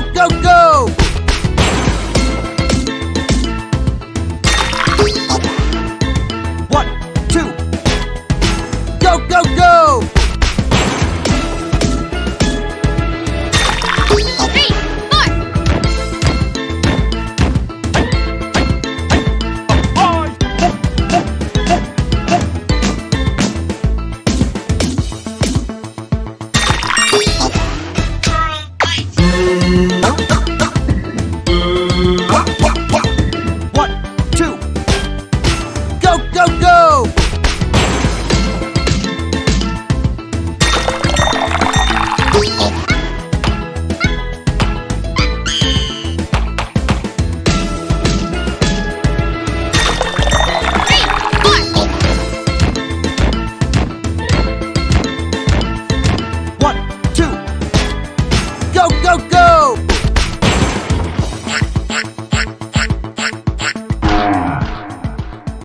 go, go, go! Don't go! go, go!